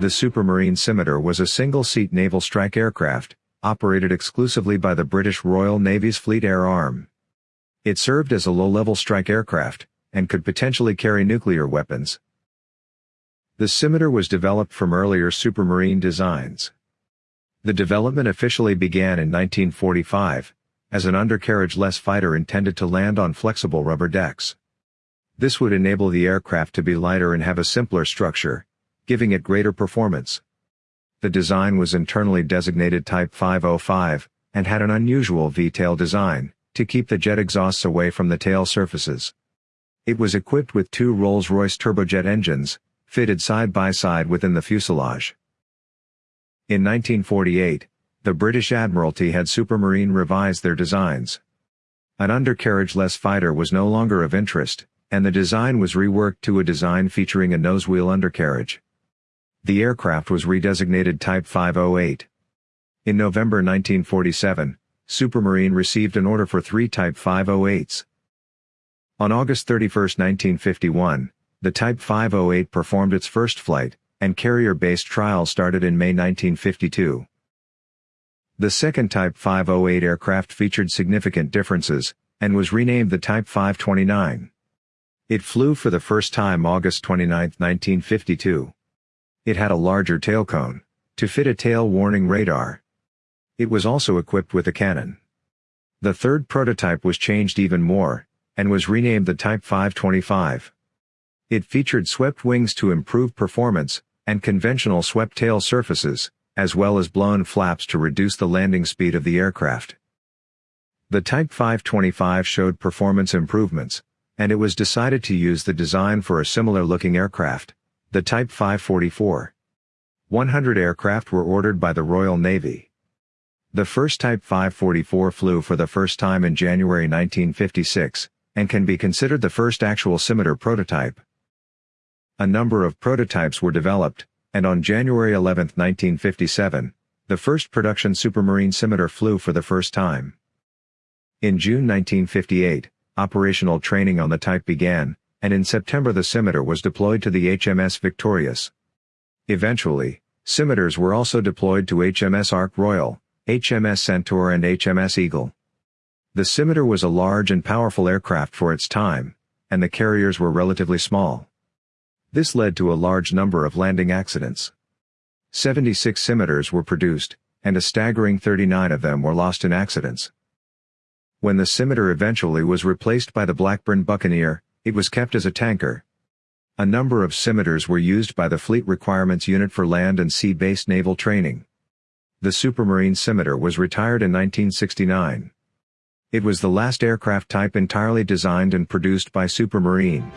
The Supermarine Scimitar was a single-seat naval strike aircraft, operated exclusively by the British Royal Navy's Fleet Air Arm. It served as a low-level strike aircraft, and could potentially carry nuclear weapons. The Scimitar was developed from earlier Supermarine designs. The development officially began in 1945, as an undercarriage-less fighter intended to land on flexible rubber decks. This would enable the aircraft to be lighter and have a simpler structure, giving it greater performance. The design was internally designated Type 505, and had an unusual V-tail design, to keep the jet exhausts away from the tail surfaces. It was equipped with two Rolls-Royce turbojet engines, fitted side by side within the fuselage. In 1948, the British Admiralty had Supermarine revise their designs. An undercarriage-less fighter was no longer of interest, and the design was reworked to a design featuring a nose-wheel undercarriage. The aircraft was redesignated Type 508. In November 1947, Supermarine received an order for three Type 508s. On August 31, 1951, the Type 508 performed its first flight, and carrier-based trials started in May 1952. The second Type 508 aircraft featured significant differences, and was renamed the Type 529. It flew for the first time August 29, 1952. It had a larger tail cone, to fit a tail warning radar. It was also equipped with a cannon. The third prototype was changed even more, and was renamed the Type 525. It featured swept wings to improve performance, and conventional swept tail surfaces, as well as blown flaps to reduce the landing speed of the aircraft. The Type 525 showed performance improvements, and it was decided to use the design for a similar-looking aircraft, the Type 544. 100 aircraft were ordered by the Royal Navy. The first Type 544 flew for the first time in January 1956, and can be considered the first actual scimitar prototype. A number of prototypes were developed, and on January 11, 1957, the first production Supermarine scimitar flew for the first time. In June 1958, operational training on the type began, and in September the scimitar was deployed to the HMS Victorious. Eventually, scimitars were also deployed to HMS Ark Royal, HMS Centaur and HMS Eagle. The scimitar was a large and powerful aircraft for its time, and the carriers were relatively small. This led to a large number of landing accidents. 76 scimitars were produced, and a staggering 39 of them were lost in accidents. When the scimitar eventually was replaced by the Blackburn Buccaneer, it was kept as a tanker. A number of scimitars were used by the Fleet Requirements Unit for land and sea-based naval training. The Supermarine scimitar was retired in 1969. It was the last aircraft type entirely designed and produced by Supermarine.